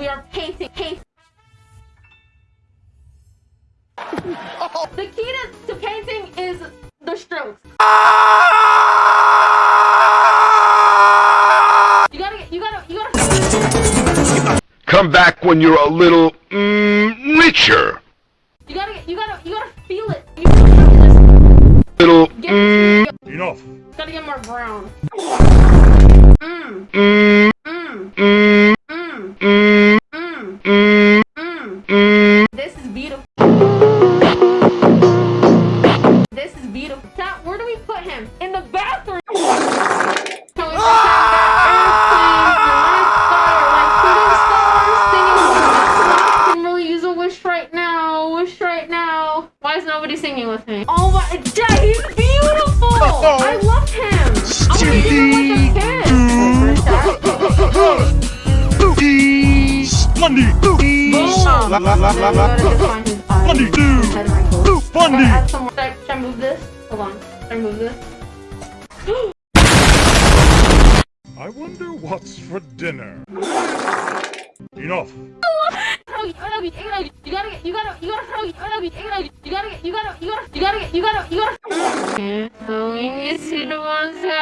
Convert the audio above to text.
are painting. Paint. the key to, to painting is the strokes. You gotta get. You gotta. You gotta. Come back when you're a little mm, richer. You gotta get. You gotta. You gotta feel it. You gotta Little get. mm, Enough. Gotta get more brown. Mmm. mm, Mmm. mm, Mmm. mm, mm. This is beautiful. This is beautiful. Now, where do we put him? In the bathroom. Can we put him I can really use a wish right now. Wish right now. Why is nobody singing with me? Oh my, Dad, Okay, add some more. Should I, should I move this? Hold on. Should I move this? I wonder what's for dinner. Enough. You gotta get, you gotta, you gotta, you gotta, you gotta get, you gotta, you gotta, you gotta, you gotta, you gotta. Going to